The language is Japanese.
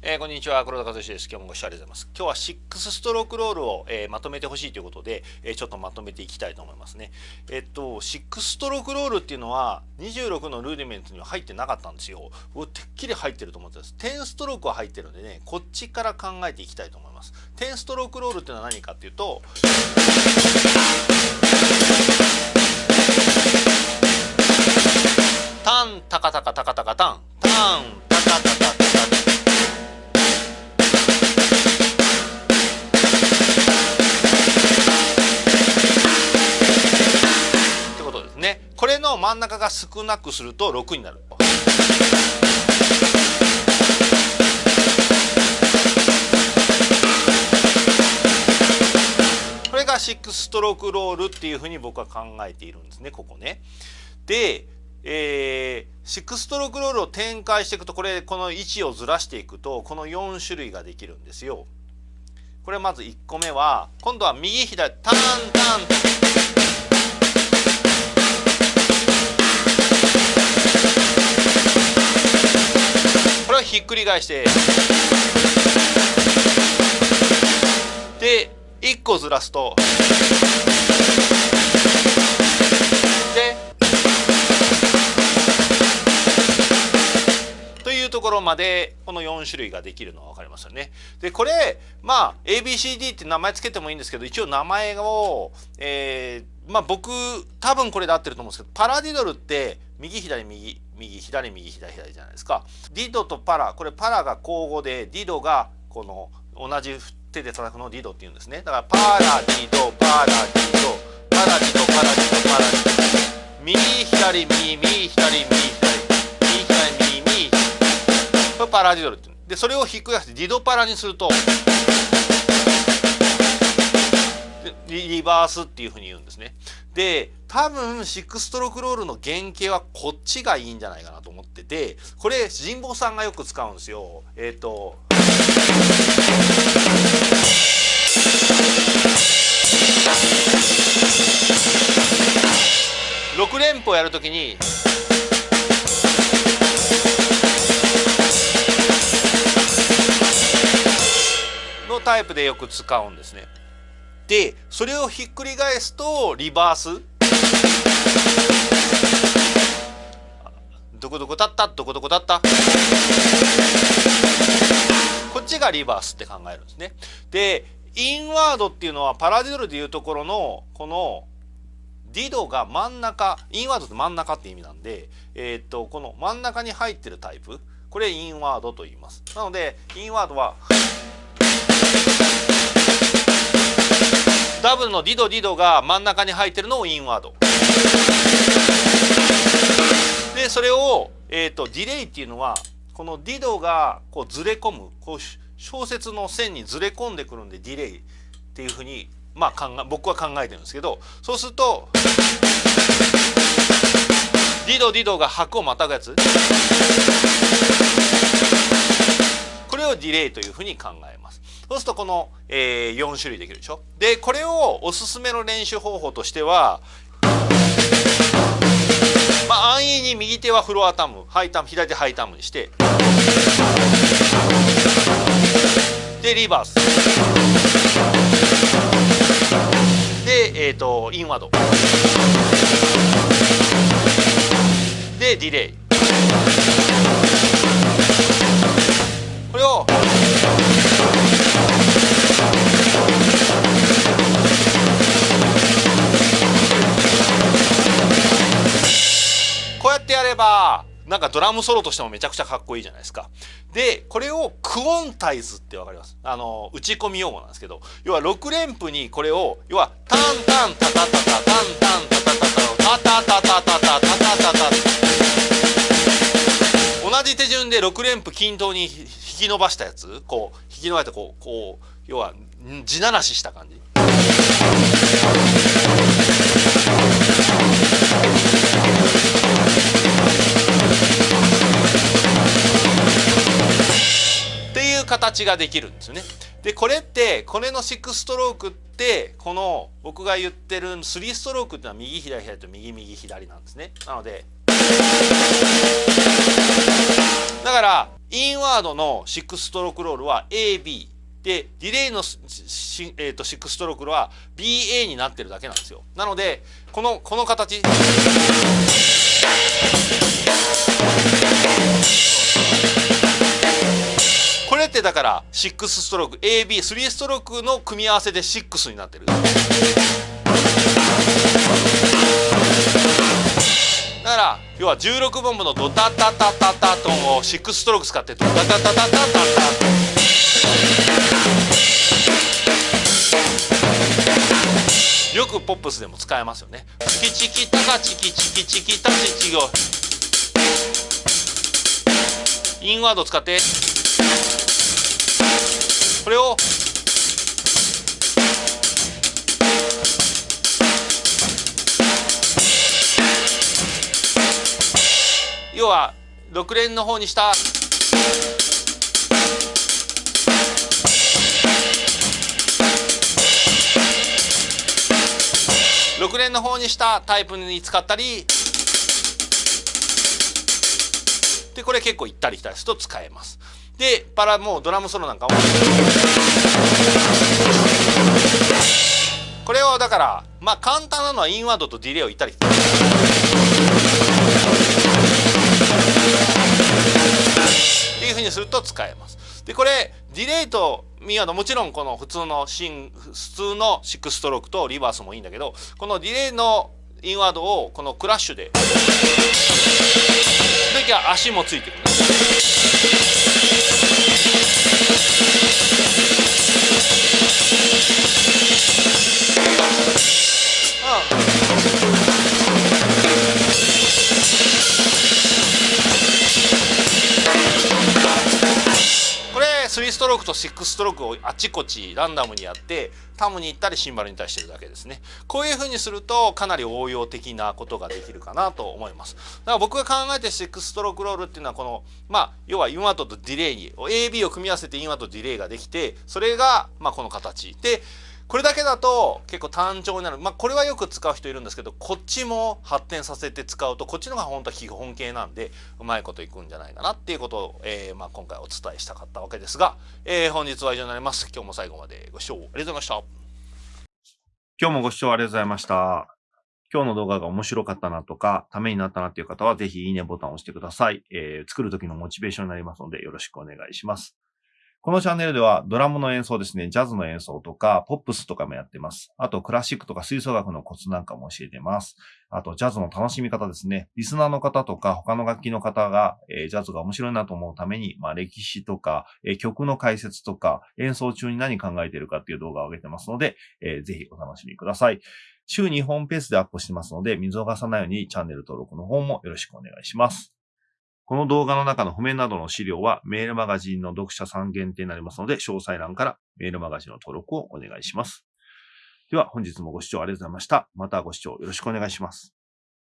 えー、こんにちは。黒田和志です。今日もご視聴ありがとうございます。今日は6ストロークロールを、えー、まとめてほしいということで、えー、ちょっとまとめていきたいと思いますね。えっと6ストロークロールっていうのは26のルーディメントには入ってなかったんですよ。僕てっきり入ってると思ってます。10ストロークは入ってるんでねこっちから考えていきたいと思います。10ストロークロールっていうのは何かっていうとタンタカタカタカタカタン。真ん中が少なくすると6になる。これが6ストロークロールっていうふうに僕は考えているんですねここね。で、えー、6ストロークロールを展開していくとこれこの位置をずらしていくとこの4種類ができるんですよ。これまず1個目は今度は右左ターンターンひっくり返して。で1個ずらすと。でというところまでこの4種類ができるのは分かりますよね。でこれまあ ABCD って名前つけてもいいんですけど一応名前を、えー、まあ僕多分これで合ってると思うんですけどパラディドルって右左右。右左右左左じゃないですかディドとパラこれパラが交互でディドがこの同じ手で叩くのをディドって言うんですねだからパラディドパラディドパラディドパラディドパラディド右左右右左右左右左右右これパラディドルってでそれをひくり返してディドパラにするとリバースっていうふうに言うんですね。で多分6ストロークロールの原型はこっちがいいんじゃないかなと思っててこれ神保さんがよく使うんですよ。えっ、ー、と6連符やるときにのタイプでよく使うんですね。でそれをひっくり返すとリバースどこどこだった？どこどこだった？こっちがリバースって考えるんですね。でインワードっていうのはパラディドルでいうところのこのディドが真ん中インワードって真ん中って意味なんで、えー、っとこの真ん中に入ってるタイプこれインワードと言います。なのでインワードはダブルのディドディドが真ん中に入ってるのをインワードでそれを、えーと、ディレイっていうのはこのディドがこうずれ込むこう小説の線にずれ込んでくるんでディレイっていうふうに、まあ、考え僕は考えてるんですけどそうするとディドディドが拍をまたぐやつこれをディレイというふうに考えます。そうするとこの、えー、4種類できるでしょ？でこれをおすすめの練習方法としてはまあ安易に右手はフロアタムハイタム左手ハイタムにしてでリバース。でえっ、ー、とインワード。でディレイ。なんかドラムソロとしてもめちゃくちゃかっこいいじゃないですか。で、これをクオンタイズってわかります？あの、打ち込み用語なんですけど、要は6連符にこれを、要はタンタンタタタタタンタンタタタタタタタタタタタタタタタ同じ手順で6連符均等に引き伸ばしたやつ、こう、引き伸ばしてこう、こう、要は地ならしした感じ。形ができるんですよね。でこれってこれの6ストロークってこの僕が言ってる3ストロークっていうのは右左左と右右左なんですね。なのでだからインワードの6ストロークロールは AB でディレイの、えーと、6ストロークロールは BA になってるだけなんですよなのでこのこの形れってだから6ストローク AB3 ストロークの組み合わせで6になってるだから要は16ボンブのドタタタタタトンを6ストローク使ってドタタタタタタタよくポップスでも使えますよね。チキチキタカチキチキチキタチチゴインワード使ってこれを。要は6連の方にした。6連の方にしたタイプに使ったり。でこれ結構行ったり来たりすると使えます。でパラもうドラムソロなんかも。これをだからまあ簡単なのはインワードとディレイを行ったり来たりっていうふうにすると使えます。でこれディレイとミアのもちろんこの普通のシン普通の6ストロークとリバースもいいんだけどこのディレイのインワードをこのクラッシュで時は足もついてる。3ストロークと6ストロークをあちこちランダムにやってタムに行ったりシンバルに対してるだけですね。こういう風にするとかなり応用的なことができるかなと思います。だから僕が考えて6ストロークロールっていうのはこのまあ要はインワートとディレイに AB を組み合わせてインワートとディレイができてそれがまあこの形。でこれだけだと結構単調になる。まあこれはよく使う人いるんですけど、こっちも発展させて使うと、こっちのが本当は基本形なんで、うまいこといくんじゃないかなっていうことを、えー、まあ今回お伝えしたかったわけですが、えー、本日は以上になります。今日も最後までご視聴ありがとうございました。今日もご視聴ありがとうございました。今日の動画が面白かったなとか、ためになったなっていう方は、ぜひいいねボタンを押してください。えー、作る時のモチベーションになりますので、よろしくお願いします。このチャンネルではドラムの演奏ですね、ジャズの演奏とか、ポップスとかもやってます。あと、クラシックとか吹奏楽のコツなんかも教えてます。あと、ジャズの楽しみ方ですね。リスナーの方とか、他の楽器の方が、えー、ジャズが面白いなと思うために、まあ、歴史とか、えー、曲の解説とか、演奏中に何考えてるかっていう動画を上げてますので、えー、ぜひお楽しみください。週2本ペースでアップしてますので、見逃さないようにチャンネル登録の方もよろしくお願いします。この動画の中の譜面などの資料はメールマガジンの読者さん限定になりますので、詳細欄からメールマガジンの登録をお願いします。では本日もご視聴ありがとうございました。またご視聴よろしくお願いします。